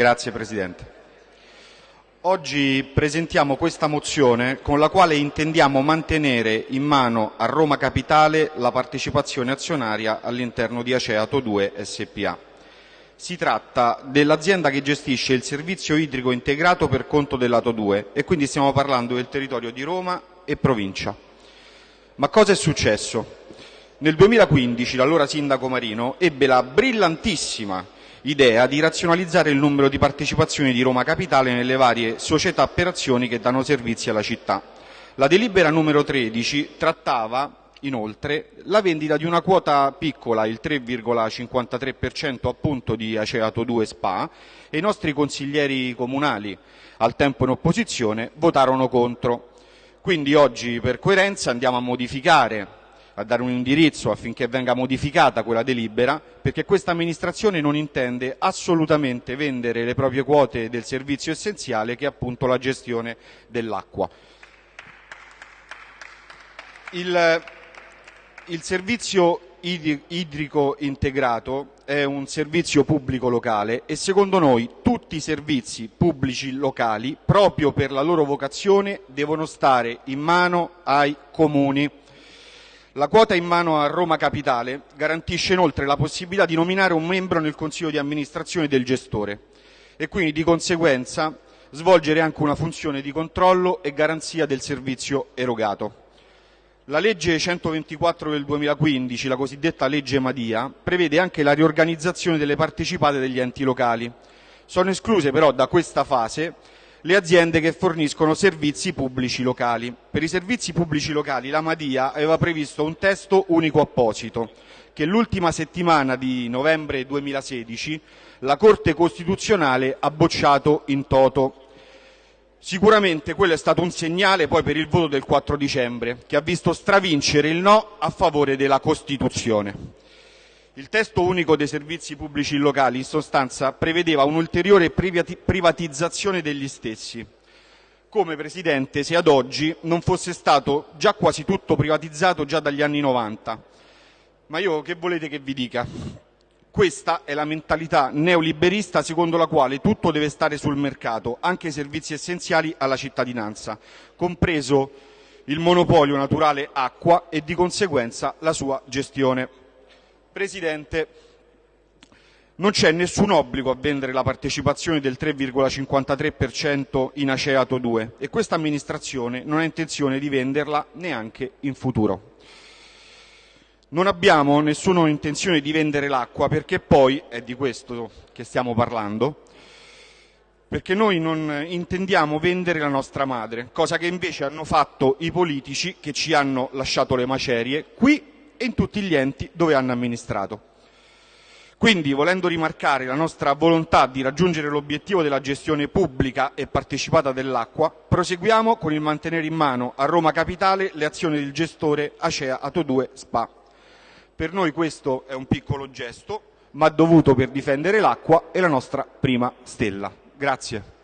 Grazie Presidente. Oggi presentiamo questa mozione con la quale intendiamo mantenere in mano a Roma Capitale la partecipazione azionaria all'interno di Aceato 2 SPA. Si tratta dell'azienda che gestisce il servizio idrico integrato per conto dell'Ato 2 e quindi stiamo parlando del territorio di Roma e provincia. Ma cosa è successo? Nel 2015 l'allora sindaco Marino ebbe la brillantissima idea di razionalizzare il numero di partecipazioni di Roma Capitale nelle varie società per azioni che danno servizi alla città. La delibera numero 13 trattava inoltre la vendita di una quota piccola, il 3,53% appunto di Aceato 2 SPA e i nostri consiglieri comunali, al tempo in opposizione, votarono contro. Quindi oggi per coerenza andiamo a modificare a dare un indirizzo affinché venga modificata quella delibera, perché questa amministrazione non intende assolutamente vendere le proprie quote del servizio essenziale che è appunto la gestione dell'acqua. Il, il servizio idrico integrato è un servizio pubblico locale e secondo noi tutti i servizi pubblici locali, proprio per la loro vocazione, devono stare in mano ai comuni. La quota in mano a Roma Capitale garantisce inoltre la possibilità di nominare un membro nel consiglio di amministrazione del gestore e quindi di conseguenza svolgere anche una funzione di controllo e garanzia del servizio erogato. La legge 124 del 2015, la cosiddetta legge Madia, prevede anche la riorganizzazione delle partecipate degli enti locali. Sono escluse però da questa fase le aziende che forniscono servizi pubblici locali. Per i servizi pubblici locali la Madia aveva previsto un testo unico apposito che l'ultima settimana di novembre 2016 la Corte Costituzionale ha bocciato in toto. Sicuramente quello è stato un segnale poi per il voto del 4 dicembre che ha visto stravincere il no a favore della Costituzione. Il testo unico dei servizi pubblici locali in sostanza prevedeva un'ulteriore privatizzazione degli stessi, come Presidente se ad oggi non fosse stato già quasi tutto privatizzato già dagli anni 90. Ma io che volete che vi dica? Questa è la mentalità neoliberista secondo la quale tutto deve stare sul mercato, anche i servizi essenziali alla cittadinanza, compreso il monopolio naturale acqua e di conseguenza la sua gestione. Presidente, non c'è nessun obbligo a vendere la partecipazione del 3,53% in Aceato 2 e questa amministrazione non ha intenzione di venderla neanche in futuro. Non abbiamo nessuna intenzione di vendere l'acqua perché poi, è di questo che stiamo parlando, perché noi non intendiamo vendere la nostra madre, cosa che invece hanno fatto i politici che ci hanno lasciato le macerie qui e in tutti gli enti dove hanno amministrato. Quindi, volendo rimarcare la nostra volontà di raggiungere l'obiettivo della gestione pubblica e partecipata dell'acqua, proseguiamo con il mantenere in mano a Roma Capitale le azioni del gestore Acea Ato 2 SPA. Per noi questo è un piccolo gesto, ma dovuto per difendere l'acqua e la nostra prima stella. Grazie.